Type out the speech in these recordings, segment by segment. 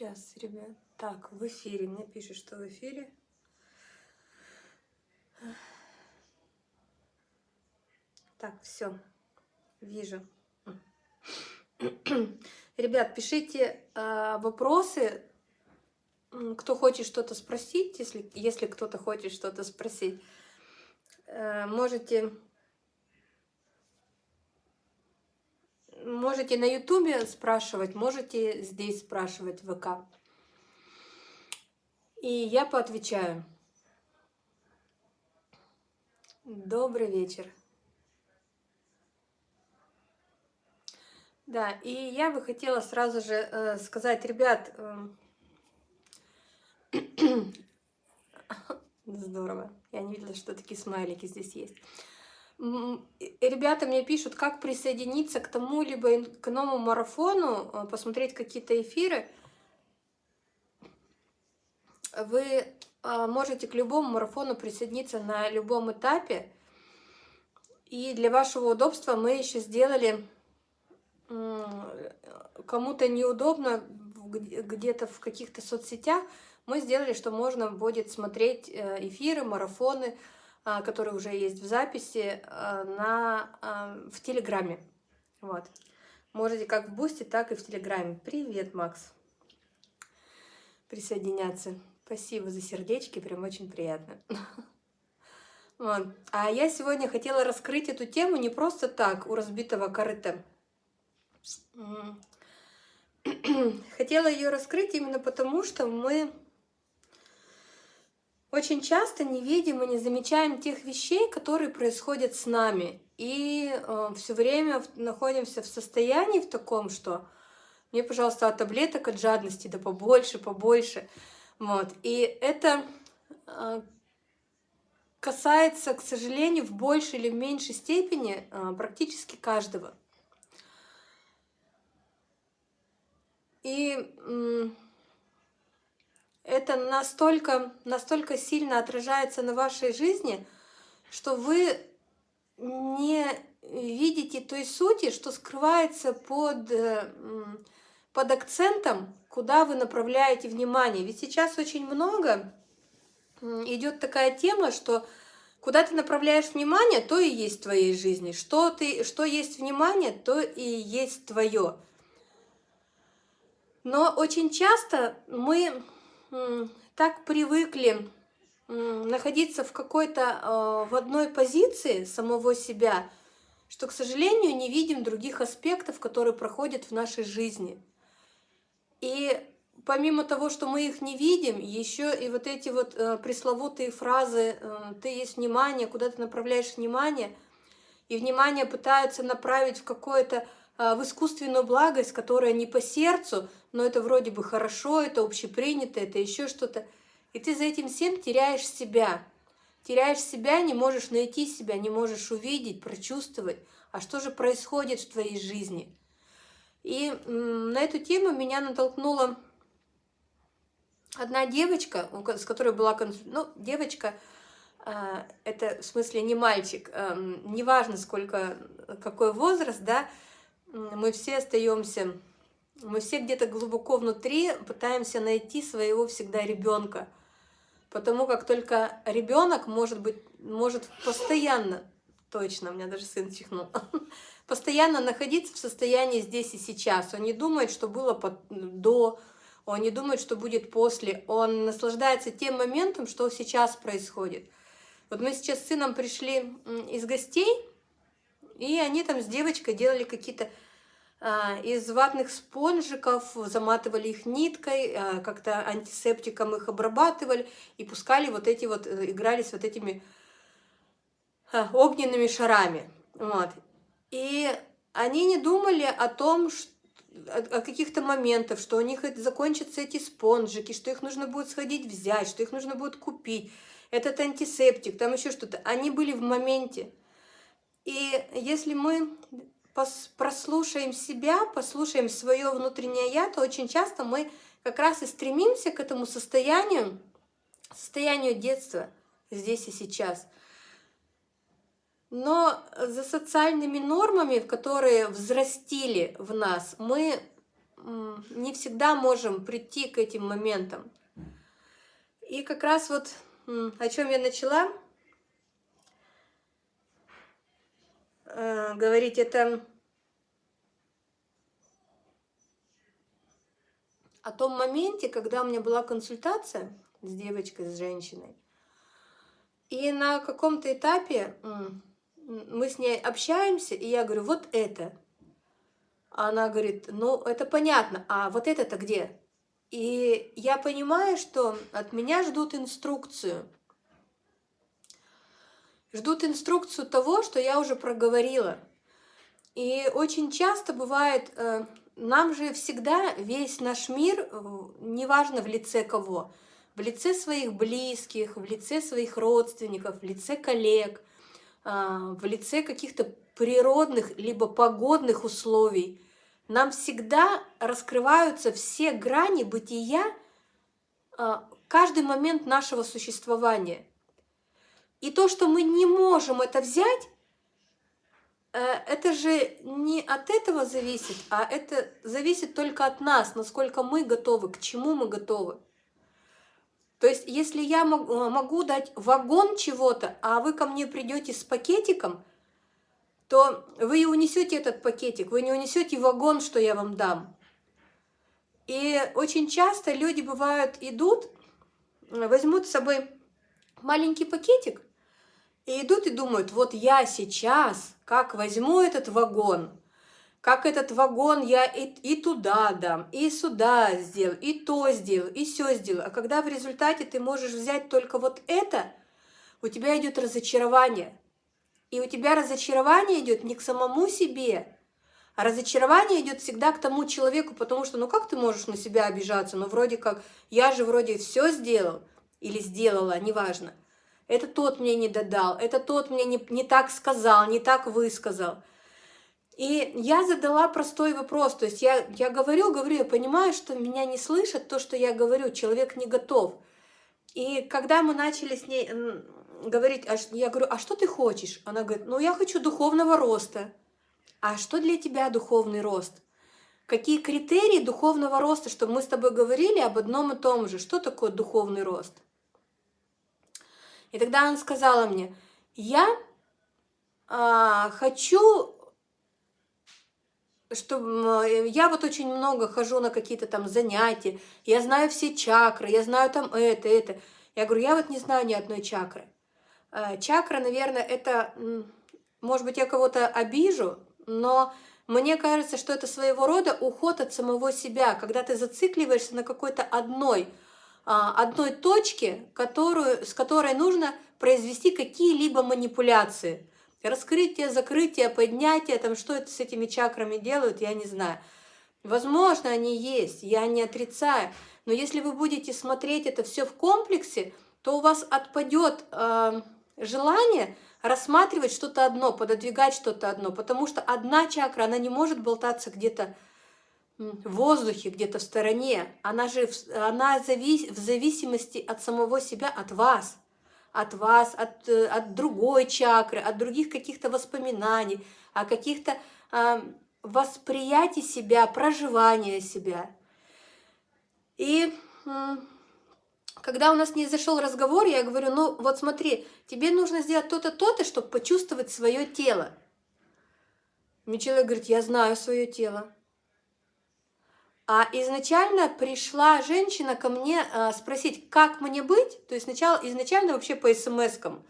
Сейчас, ребят. Так, в эфире. Мне пишут, что в эфире. Так, все. Вижу. Ребят, пишите э, вопросы, кто хочет что-то спросить, если, если кто-то хочет что-то спросить. Э, можете, можете на ютубе спрашивать, можете здесь спрашивать в ВК. И я поотвечаю. Добрый вечер. Да, и я бы хотела сразу же э, сказать, ребят, э, здорово, я не видела, что такие смайлики здесь есть. Ребята мне пишут, как присоединиться к тому, либо к новому марафону, э, посмотреть какие-то эфиры. Вы э, можете к любому марафону присоединиться на любом этапе. И для вашего удобства мы еще сделали кому-то неудобно где-то в каких-то соцсетях, мы сделали, что можно будет смотреть э, эфиры, марафоны, а, которые уже есть в записи, а, на, а, в Телеграме. Вот. Можете как в Бусте, так и в Телеграме. Привет, Макс. Присоединяться. Спасибо за сердечки, прям очень приятно. Вот. А я сегодня хотела раскрыть эту тему не просто так, у разбитого корыта. Хотела ее раскрыть именно потому, что мы очень часто не видим и не замечаем тех вещей, которые происходят с нами. И э, все время находимся в состоянии в таком, что мне, пожалуйста, от таблеток от жадности, да побольше, побольше. Вот. И это э, касается, к сожалению, в большей или в меньшей степени э, практически каждого. И это настолько, настолько сильно отражается на вашей жизни, что вы не видите той сути, что скрывается под, э, под акцентом, куда вы направляете внимание. Ведь сейчас очень много идет такая тема, что куда ты направляешь внимание, то и есть в твоей жизни. Что, ты, что есть внимание, то и есть твое. Но очень часто мы так привыкли находиться в какой-то, э, в одной позиции самого себя, что, к сожалению, не видим других аспектов, которые проходят в нашей жизни. И помимо того, что мы их не видим, еще и вот эти вот э, пресловутые фразы э, «ты есть внимание», куда ты направляешь внимание, и внимание пытаются направить в какое-то в искусственную благость, которая не по сердцу, но это вроде бы хорошо, это общепринято, это еще что-то. И ты за этим всем теряешь себя. Теряешь себя, не можешь найти себя, не можешь увидеть, прочувствовать, а что же происходит в твоей жизни. И на эту тему меня натолкнула одна девочка, с которой была ну, девочка, а, это в смысле не мальчик, эм, неважно сколько, какой возраст, да, мы все остаемся, мы все где-то глубоко внутри пытаемся найти своего всегда ребенка. Потому как только ребенок может быть, может постоянно, точно, у меня даже сын чихнул, постоянно находиться в состоянии здесь и сейчас. Он не думает, что было до, он не думает, что будет после. Он наслаждается тем моментом, что сейчас происходит. Вот мы сейчас с сыном пришли из гостей, и они там с девочкой делали какие-то а, из ватных спонжиков, заматывали их ниткой, а, как-то антисептиком их обрабатывали и пускали вот эти вот, э, играли с вот этими а, огненными шарами. Вот. И они не думали о том, о каких-то моментах, что у них закончатся эти спонжики, что их нужно будет сходить взять, что их нужно будет купить, этот антисептик, там еще что-то. Они были в моменте. И если мы прослушаем себя, послушаем свое внутреннее «я», то очень часто мы как раз и стремимся к этому состоянию, состоянию детства здесь и сейчас. Но за социальными нормами, которые взрастили в нас, мы не всегда можем прийти к этим моментам. И как раз вот о чем я начала э, говорить, это о том моменте, когда у меня была консультация с девочкой, с женщиной. И на каком-то этапе мы с ней общаемся, и я говорю, вот это. А она говорит, ну, это понятно, а вот это-то где? И я понимаю, что от меня ждут инструкцию. Ждут инструкцию того, что я уже проговорила. И очень часто бывает, э, нам же всегда весь наш мир, э, неважно в лице кого, в лице своих близких, в лице своих родственников, в лице коллег, а, в лице каких-то природных либо погодных условий, нам всегда раскрываются все грани бытия, каждый момент нашего существования. И то, что мы не можем это взять, э, это же не от этого зависит, а это зависит только от нас, насколько мы готовы, к чему мы готовы. То есть, если я могу дать вагон чего-то, а вы ко мне придете с пакетиком, то вы и унесете этот пакетик, вы не унесете вагон, что я вам дам. И очень часто люди бывают идут, возьмут с собой маленький пакетик и идут и думают, вот я сейчас как возьму этот вагон, как этот вагон я и, и туда дам, и сюда сделаю, и то сделаю, и все сделаю. А когда в результате ты можешь взять только вот это, у тебя идет разочарование. И у тебя разочарование идет не к самому себе, а разочарование идет всегда к тому человеку, потому что, ну как ты можешь на себя обижаться? Ну вроде как, я же вроде все сделал или сделала, неважно. Это тот мне не додал, это тот мне не, не так сказал, не так высказал. И я задала простой вопрос, то есть я, я говорю, говорю, я понимаю, что меня не слышат, то, что я говорю, человек не готов. И когда мы начали с ней говорить, а я говорю, а что ты хочешь? Она говорит, ну я хочу духовного роста. А что для тебя духовный рост? Какие критерии духовного роста, чтобы мы с тобой говорили об одном и том же? Что такое духовный рост? И тогда она сказала мне, я а, хочу что я вот очень много хожу на какие-то там занятия, я знаю все чакры, я знаю там это, это. Я говорю, я вот не знаю ни одной чакры. Э, чакра, наверное, это, может быть, я кого-то обижу, но мне кажется, что это своего рода уход от самого себя, когда ты зацикливаешься на какой-то одной, а, одной точке, которую, с которой нужно произвести какие-либо манипуляции. Раскрытие, закрытие, поднятие, там что это с этими чакрами делают, я не знаю. Возможно, они есть, я не отрицаю. Но если вы будете смотреть это все в комплексе, то у вас отпадет э, желание рассматривать что-то одно, пододвигать что-то одно. Потому что одна чакра, она не может болтаться где-то в воздухе, где-то в стороне. Она же она завис, в зависимости от самого себя, от вас от вас, от, э, от другой чакры, от других каких-то воспоминаний, о каких-то э, восприятий себя, проживания себя. И э, когда у нас не зашел разговор, я говорю, ну вот смотри, тебе нужно сделать то-то, то-то, чтобы почувствовать свое тело. Мне человек говорит, я знаю свое тело. А изначально пришла женщина ко мне а, спросить, как мне быть, то есть сначала, изначально вообще по смс-кам.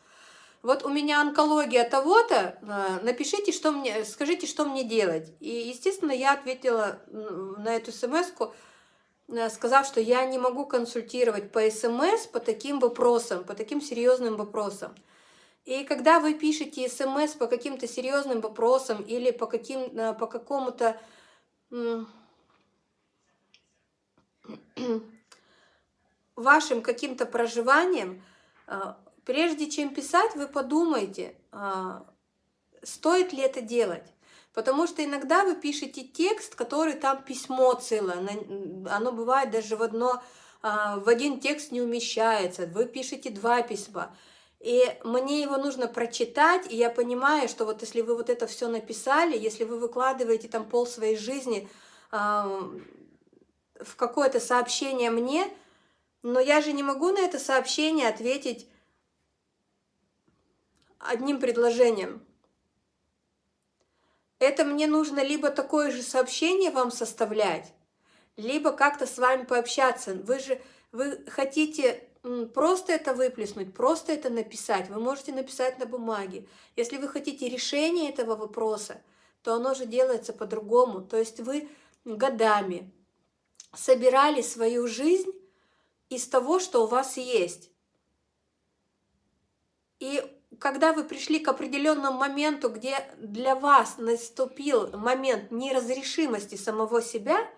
Вот у меня онкология того-то, а, напишите, что мне, скажите, что мне делать. И, естественно, я ответила на эту смс а, сказав, что я не могу консультировать по смс по таким вопросам, по таким серьезным вопросам. И когда вы пишете смс по каким-то серьезным вопросам или по, каким, по какому-то вашим каким-то проживанием, а, прежде чем писать, вы подумайте, а, стоит ли это делать. Потому что иногда вы пишете текст, который там письмо целое, оно бывает даже в, одно, а, в один текст не умещается, вы пишете два письма. И мне его нужно прочитать, и я понимаю, что вот если вы вот это все написали, если вы выкладываете там пол своей жизни, в какое-то сообщение мне, но я же не могу на это сообщение ответить одним предложением. Это мне нужно либо такое же сообщение вам составлять, либо как-то с вами пообщаться. Вы же вы хотите просто это выплеснуть, просто это написать. Вы можете написать на бумаге. Если вы хотите решение этого вопроса, то оно же делается по-другому. То есть вы годами собирали свою жизнь из того, что у вас есть. И когда вы пришли к определенному моменту, где для вас наступил момент неразрешимости самого себя,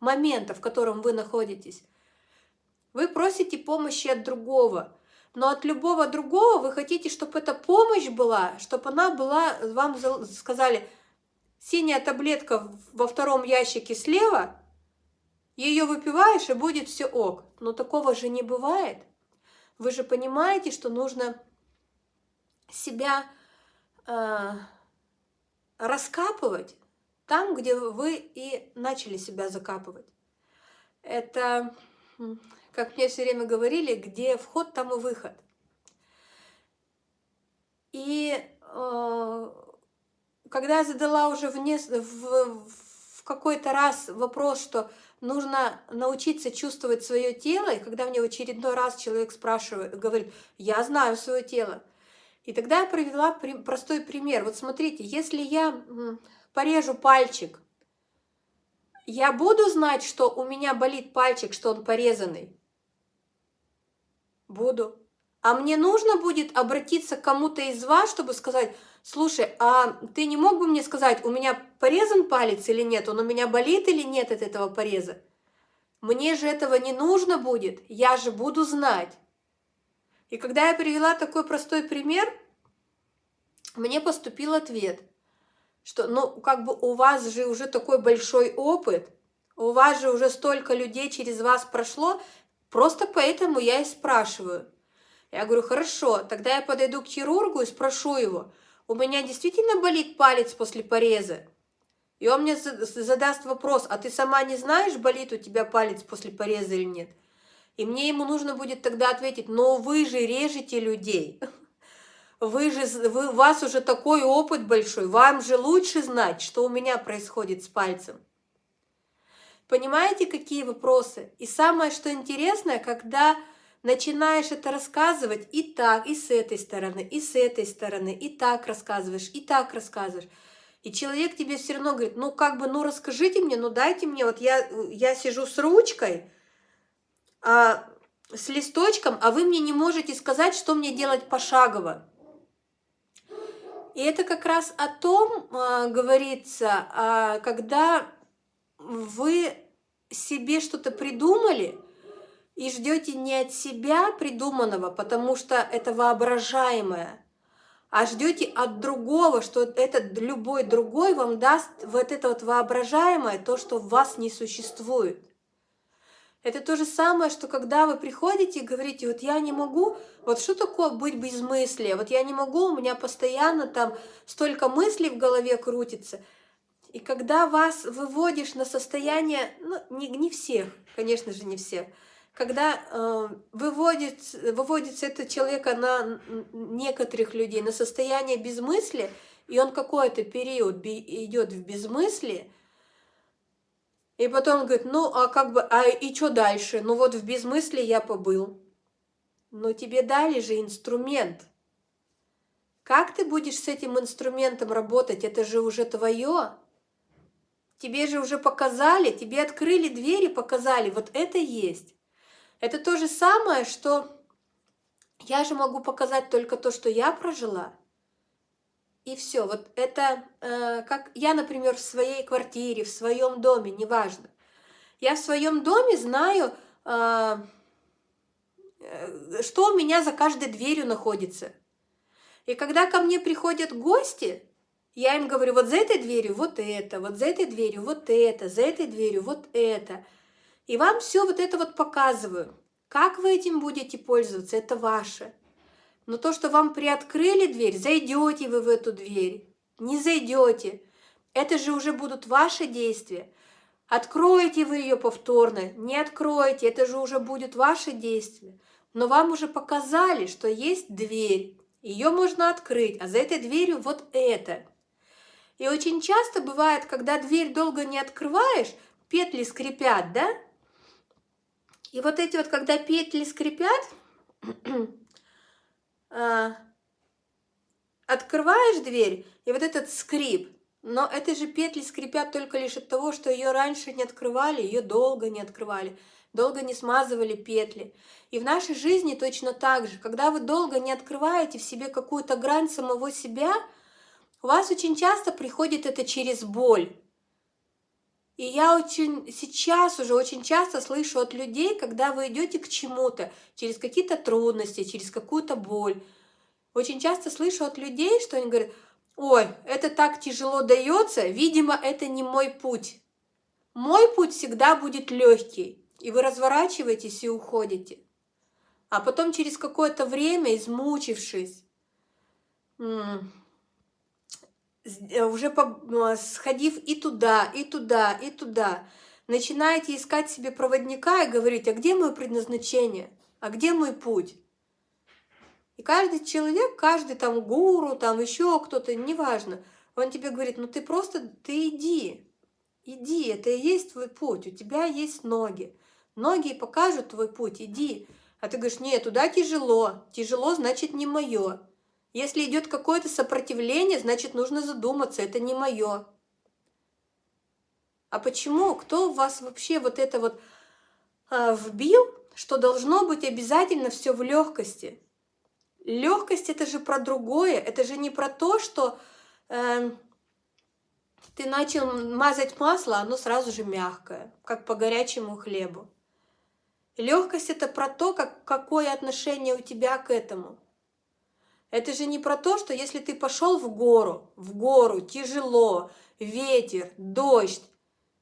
момента, в котором вы находитесь, вы просите помощи от другого. Но от любого другого вы хотите, чтобы эта помощь была, чтобы она была, вам сказали, синяя таблетка во втором ящике слева, ее выпиваешь и будет все ок. Но такого же не бывает. Вы же понимаете, что нужно себя э, раскапывать там, где вы и начали себя закапывать. Это, как мне все время говорили, где вход, там и выход. И э, когда я задала уже в, в, в какой-то раз вопрос, что нужно научиться чувствовать свое тело, и когда мне в очередной раз человек спрашивает, говорит, я знаю свое тело, и тогда я привела простой пример. Вот смотрите, если я порежу пальчик, я буду знать, что у меня болит пальчик, что он порезанный? Буду. А мне нужно будет обратиться к кому-то из вас, чтобы сказать, слушай, а ты не мог бы мне сказать, у меня порезан палец или нет, он у меня болит или нет от этого пореза? Мне же этого не нужно будет, я же буду знать. И когда я привела такой простой пример, мне поступил ответ, что ну как бы у вас же уже такой большой опыт, у вас же уже столько людей через вас прошло, просто поэтому я и спрашиваю. Я говорю, хорошо, тогда я подойду к хирургу и спрошу его, у меня действительно болит палец после пореза? И он мне задаст вопрос, а ты сама не знаешь, болит у тебя палец после пореза или нет? И мне ему нужно будет тогда ответить, но вы же режете людей. Вы же, вы, у вас уже такой опыт большой, вам же лучше знать, что у меня происходит с пальцем. Понимаете, какие вопросы? И самое, что интересное, когда начинаешь это рассказывать и так, и с этой стороны, и с этой стороны, и так рассказываешь, и так рассказываешь. И человек тебе все равно говорит, ну как бы, ну расскажите мне, ну дайте мне, вот я, я сижу с ручкой, а, с листочком, а вы мне не можете сказать, что мне делать пошагово. И это как раз о том э, говорится, э, когда вы себе что-то придумали и ждете не от себя придуманного, потому что это воображаемое, а ждете от другого, что этот любой другой вам даст вот это вот воображаемое, то, что в вас не существует. Это то же самое, что когда вы приходите и говорите, вот я не могу, вот что такое быть без мысли, вот я не могу, у меня постоянно там столько мыслей в голове крутится. И когда вас выводишь на состояние, ну не, не всех, конечно же не всех, когда э, выводит, выводится это человека на некоторых людей на состояние безмыслия, и он какой-то период идет в безмыслие, и потом он говорит, ну, а как бы, а и что дальше? Ну, вот в безмыслии я побыл. Но тебе дали же инструмент. Как ты будешь с этим инструментом работать? Это же уже твое. Тебе же уже показали, тебе открыли двери, показали, вот это есть. Это то же самое, что я же могу показать только то, что я прожила. И все. Вот это, э, как я, например, в своей квартире, в своем доме, неважно. Я в своем доме знаю, э, э, что у меня за каждой дверью находится. И когда ко мне приходят гости, я им говорю, вот за этой дверью вот это, вот за этой дверью вот это, за этой дверью вот это. И вам все вот это вот показываю. Как вы этим будете пользоваться, это ваше. Но то, что вам приоткрыли дверь, зайдете вы в эту дверь, не зайдете. Это же уже будут ваши действия. Откроете вы ее повторно, не откроете, это же уже будет ваше действие. Но вам уже показали, что есть дверь, ее можно открыть, а за этой дверью вот это. И очень часто бывает, когда дверь долго не открываешь, петли скрипят, да? И вот эти вот, когда петли скрипят, а, открываешь дверь, и вот этот скрип, но эти же петли скрипят только лишь от того, что ее раньше не открывали, ее долго не открывали, долго не смазывали петли. И в нашей жизни точно так же. Когда вы долго не открываете в себе какую-то грань самого себя, у вас очень часто приходит это через боль. И я очень сейчас уже очень часто слышу от людей, когда вы идете к чему-то, через какие-то трудности, через какую-то боль, очень часто слышу от людей, что они говорят, ой, это так тяжело дается, видимо, это не мой путь. Мой путь всегда будет легкий, и вы разворачиваетесь и уходите. А потом через какое-то время, измучившись, уже сходив и туда, и туда, и туда, начинаете искать себе проводника и говорить, а где мое предназначение, а где мой путь? И каждый человек, каждый там гуру, там еще кто-то, неважно, он тебе говорит, ну ты просто, ты иди, иди, это и есть твой путь, у тебя есть ноги. Ноги покажут твой путь, иди. А ты говоришь, нет, туда тяжело, тяжело значит не мое. Если идет какое-то сопротивление, значит нужно задуматься, это не мое. А почему? Кто в вас вообще вот это вот а, вбил, что должно быть обязательно все в легкости? Легкость это же про другое, это же не про то, что э, ты начал мазать масло, оно сразу же мягкое, как по горячему хлебу. Легкость это про то, как, какое отношение у тебя к этому. Это же не про то, что если ты пошел в гору, в гору, тяжело, ветер, дождь,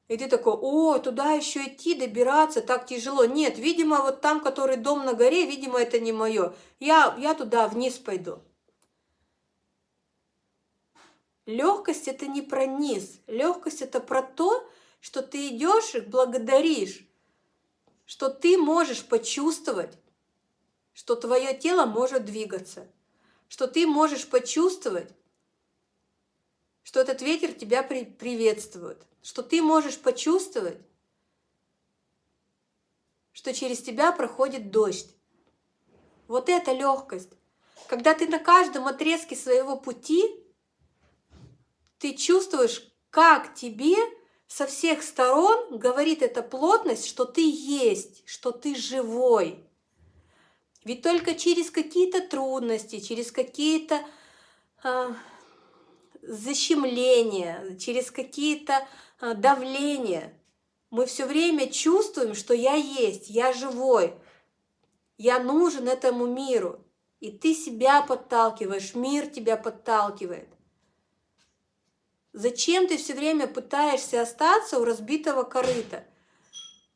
и ты такой, о, туда еще идти, добираться, так тяжело. Нет, видимо, вот там, который дом на горе, видимо, это не мое. Я, я туда вниз пойду. Легкость это не про низ. Легкость это про то, что ты идешь и благодаришь, что ты можешь почувствовать, что твое тело может двигаться, что ты можешь почувствовать, что этот ветер тебя при приветствует, что ты можешь почувствовать, что через тебя проходит дождь. Вот это легкость. Когда ты на каждом отрезке своего пути, ты чувствуешь, как тебе со всех сторон говорит эта плотность, что ты есть, что ты живой. Ведь только через какие-то трудности, через какие-то э, защемления, через какие-то а, давление. Мы все время чувствуем, что я есть, я живой, я нужен этому миру. И ты себя подталкиваешь, мир тебя подталкивает. Зачем ты все время пытаешься остаться у разбитого корыта?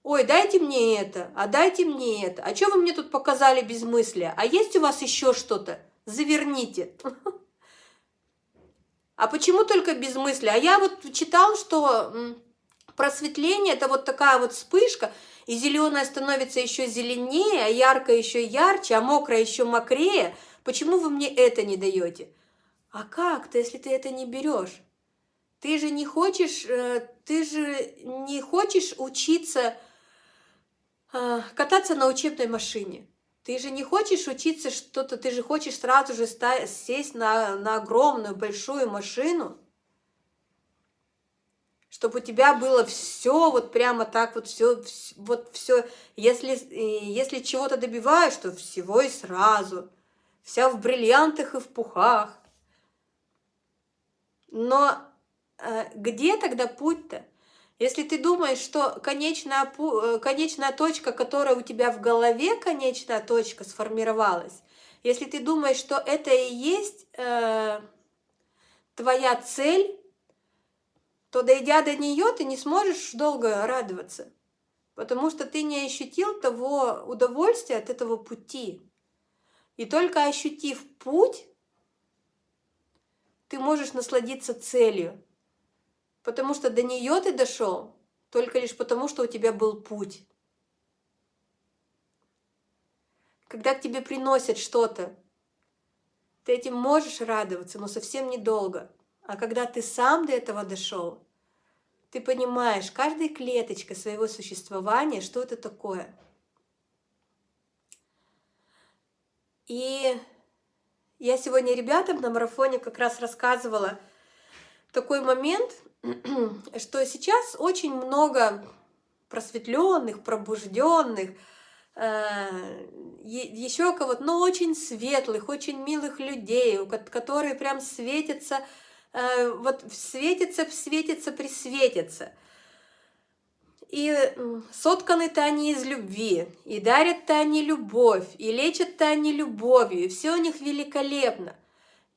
Ой, дайте мне это, а дайте мне это. А что вы мне тут показали без мысли? А есть у вас еще что-то? Заверните. А почему только без мысли? А я вот читал, что просветление – это вот такая вот вспышка, и зеленое становится еще зеленее, а яркое еще ярче, а мокрое еще мокрее. Почему вы мне это не даете? А как-то, если ты это не берешь? Ты же не хочешь, э, ты же не хочешь учиться кататься на учебной машине. Ты же не хочешь учиться что-то, ты же хочешь сразу же сесть на, на огромную большую машину, чтобы у тебя было все вот прямо так вот все, вот все, если, если чего-то добиваешь, то всего и сразу, вся в бриллиантах и в пухах. Но э, где тогда путь-то? Если ты думаешь, что конечная, э, конечная точка, которая у тебя в голове, конечная точка сформировалась, если ты думаешь, что это и есть э, твоя цель, то дойдя до нее, ты не сможешь долго радоваться, потому что ты не ощутил того удовольствия от этого пути. И только ощутив путь, ты можешь насладиться целью. Потому что до нее ты дошел только лишь потому, что у тебя был путь. Когда к тебе приносят что-то, ты этим можешь радоваться, но совсем недолго. А когда ты сам до этого дошел, ты понимаешь каждой клеточкой своего существования, что это такое. И я сегодня ребятам на марафоне как раз рассказывала такой момент, что сейчас очень много просветленных, пробужденных, э, еще кого-то, но очень светлых, очень милых людей, которые прям светятся, э, вот светятся, светятся, присветятся. И сотканы-то они из любви, и дарят-то они любовь, и лечат-то они любовью, и все у них великолепно.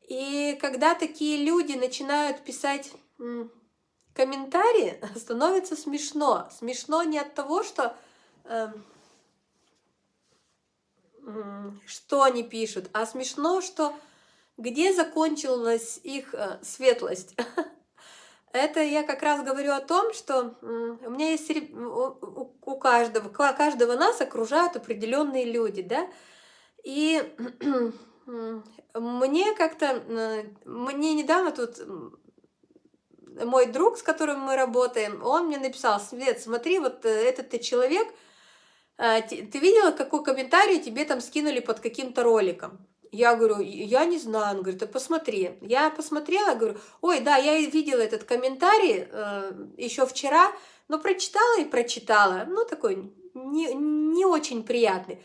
И когда такие люди начинают писать комментарии, становится смешно. Смешно не от того, что э, что они пишут, а смешно, что где закончилась их э, светлость. Это я как раз говорю о том, что у меня есть у каждого, каждого нас окружают определенные люди, да, и мне как-то, мне недавно тут мой друг, с которым мы работаем, он мне написал, Свет, смотри, вот э, этот ты человек, а, ты видела, какой комментарий тебе там скинули под каким-то роликом? Я говорю, я не знаю. Он говорит, а посмотри. Я посмотрела, говорю, ой, да, я видела этот комментарий э, еще вчера, но прочитала и прочитала. Ну, такой не, не очень приятный.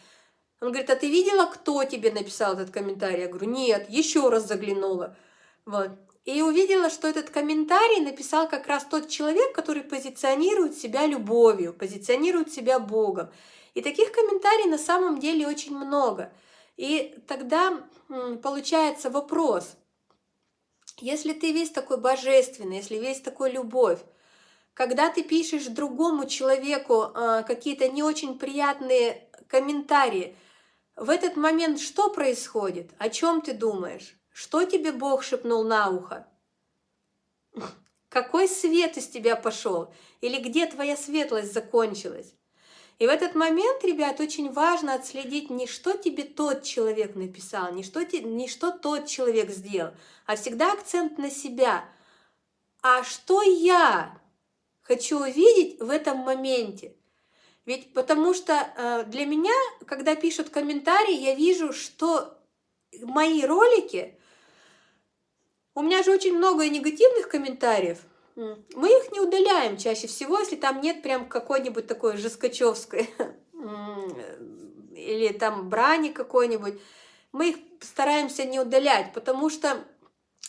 Он говорит, а ты видела, кто тебе написал этот комментарий? Я говорю, нет, еще раз заглянула. Вот. И увидела, что этот комментарий написал как раз тот человек, который позиционирует себя любовью, позиционирует себя Богом. И таких комментариев на самом деле очень много. И тогда получается вопрос, если ты весь такой божественный, если весь такой любовь, когда ты пишешь другому человеку э, какие-то не очень приятные комментарии, в этот момент что происходит? О чем ты думаешь? Что тебе Бог шепнул на ухо? Какой свет из тебя пошел? Или где твоя светлость закончилась? И в этот момент, ребят, очень важно отследить не что тебе тот человек написал, не что, не что тот человек сделал, а всегда акцент на себя. А что я хочу увидеть в этом моменте? Ведь потому что э, для меня, когда пишут комментарии, я вижу, что мои ролики, у меня же очень много негативных комментариев – мы их не удаляем чаще всего, если там нет прям какой-нибудь такой жескачевской или там брани какой-нибудь. Мы их стараемся не удалять, потому что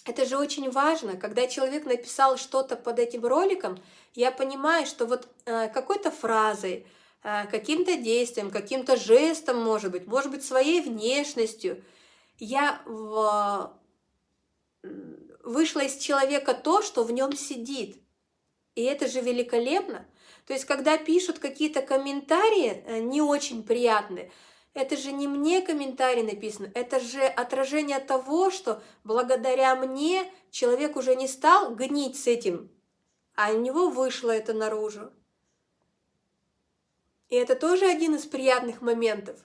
это же очень важно. Когда человек написал что-то под этим роликом, я понимаю, что вот э, какой-то фразой, э, каким-то действием, каким-то жестом, может быть, может быть, своей внешностью, я в вышло из человека то, что в нем сидит. И это же великолепно. То есть, когда пишут какие-то комментарии э, не очень приятные, это же не мне комментарий написан, это же отражение того, что благодаря мне человек уже не стал гнить с этим, а у него вышло это наружу. И это тоже один из приятных моментов.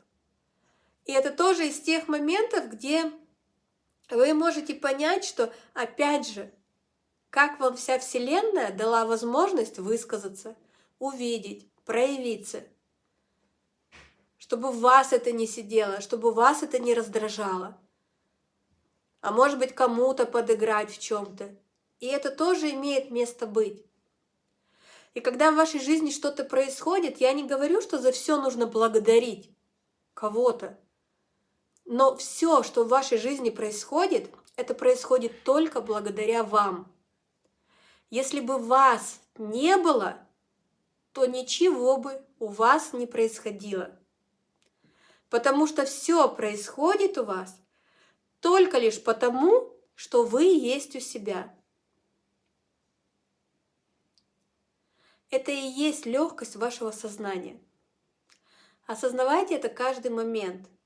И это тоже из тех моментов, где вы можете понять, что, опять же, как вам вся Вселенная дала возможность высказаться, увидеть, проявиться, чтобы вас это не сидело, чтобы вас это не раздражало, а может быть кому-то подыграть в чем-то. И это тоже имеет место быть. И когда в вашей жизни что-то происходит, я не говорю, что за все нужно благодарить кого-то. Но все, что в вашей жизни происходит, это происходит только благодаря вам. Если бы вас не было, то ничего бы у вас не происходило. Потому что все происходит у вас только лишь потому, что вы есть у себя. Это и есть легкость вашего сознания. Осознавайте это каждый момент –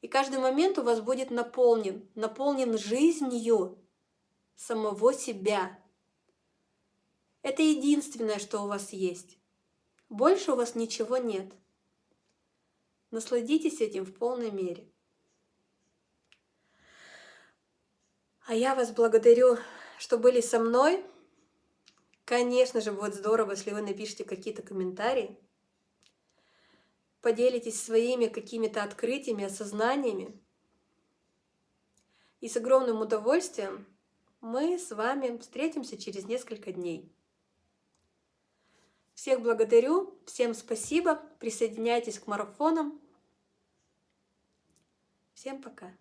и каждый момент у вас будет наполнен, наполнен жизнью самого себя. Это единственное, что у вас есть. Больше у вас ничего нет. Насладитесь этим в полной мере. А я вас благодарю, что были со мной. Конечно же, будет здорово, если вы напишите какие-то комментарии, поделитесь своими какими-то открытиями, осознаниями. И с огромным удовольствием мы с вами встретимся через несколько дней. Всех благодарю, всем спасибо, присоединяйтесь к марафонам. Всем пока!